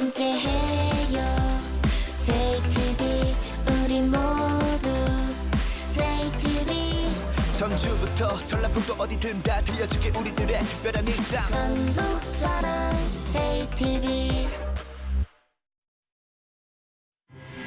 함께해요. JTB 우리 모두. JTB 전주부터 전라북도 어디든 다 들려줄게 우리들의 특별한 일상. 전국 사랑 JTB